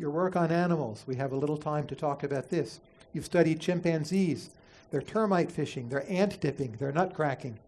your work on animals. We have a little time to talk about this. You've studied chimpanzees. They're termite fishing, they're ant dipping, they're nut cracking.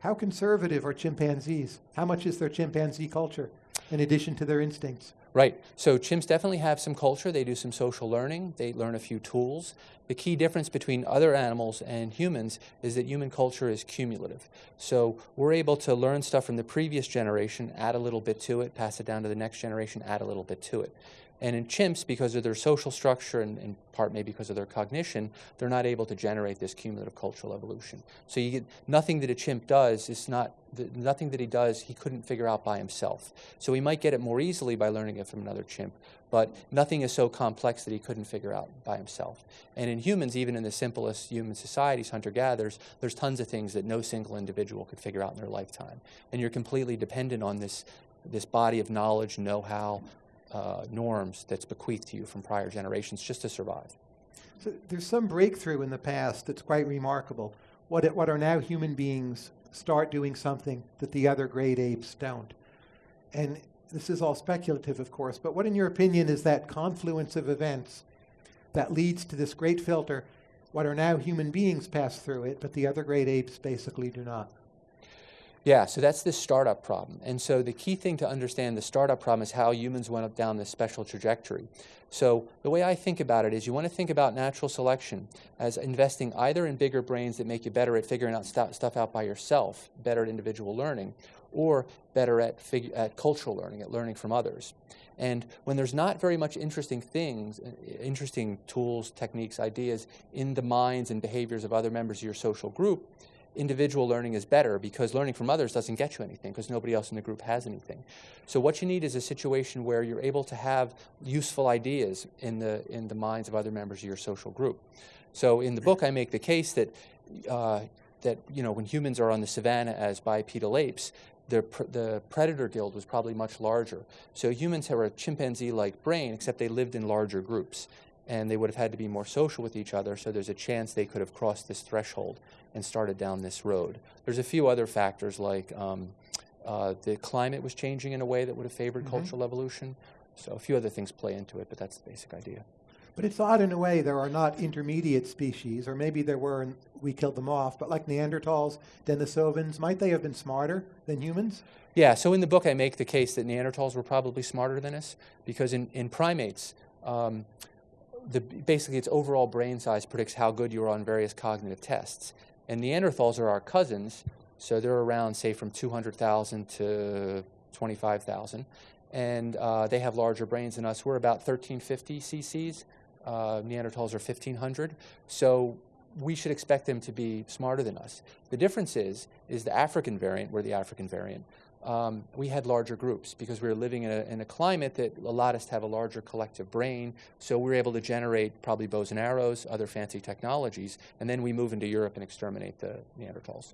How conservative are chimpanzees? How much is their chimpanzee culture in addition to their instincts? Right. So chimps definitely have some culture. They do some social learning. They learn a few tools. The key difference between other animals and humans is that human culture is cumulative. So we're able to learn stuff from the previous generation, add a little bit to it, pass it down to the next generation, add a little bit to it. And in chimps, because of their social structure and in part maybe because of their cognition, they're not able to generate this cumulative cultural evolution. So you get nothing that a chimp does is not the, nothing that he does he couldn't figure out by himself. So he might get it more easily by learning it from another chimp, but nothing is so complex that he couldn't figure out by himself. And in humans, even in the simplest human societies, hunter-gatherers, there's tons of things that no single individual could figure out in their lifetime. And you're completely dependent on this this body of knowledge, know-how, uh, norms that's bequeathed to you from prior generations just to survive. So there's some breakthrough in the past that's quite remarkable. What, it, what are now human beings start doing something that the other great apes don't. And this is all speculative, of course, but what, in your opinion, is that confluence of events that leads to this great filter? What are now human beings pass through it, but the other great apes basically do not? Yeah, so that's the startup problem. And so the key thing to understand the startup problem is how humans went up down this special trajectory. So the way I think about it is you want to think about natural selection as investing either in bigger brains that make you better at figuring out st stuff out by yourself, better at individual learning, or better at, at cultural learning, at learning from others. And when there's not very much interesting things, uh, interesting tools, techniques, ideas in the minds and behaviors of other members of your social group, individual learning is better because learning from others doesn't get you anything because nobody else in the group has anything. So what you need is a situation where you're able to have useful ideas in the, in the minds of other members of your social group. So in the book I make the case that, uh, that you know, when humans are on the savannah as bipedal apes, the, pr the predator guild was probably much larger. So humans have a chimpanzee-like brain, except they lived in larger groups and they would have had to be more social with each other, so there's a chance they could have crossed this threshold and started down this road. There's a few other factors like um, uh, the climate was changing in a way that would have favored mm -hmm. cultural evolution. So a few other things play into it, but that's the basic idea. But it's odd in a way there are not intermediate species, or maybe there were and we killed them off, but like Neanderthals, Denisovans, might they have been smarter than humans? Yeah, so in the book I make the case that Neanderthals were probably smarter than us, because in, in primates, um, the, basically its overall brain size predicts how good you are on various cognitive tests. And Neanderthals are our cousins, so they're around, say, from 200,000 to 25,000. And uh, they have larger brains than us. We're about 1350 cc's. Uh, Neanderthals are 1500. So we should expect them to be smarter than us. The difference is, is the African variant, we're the African variant um, we had larger groups because we were living in a, in a, climate that allowed us to have a larger collective brain. So we were able to generate probably bows and arrows, other fancy technologies, and then we move into Europe and exterminate the Neanderthals.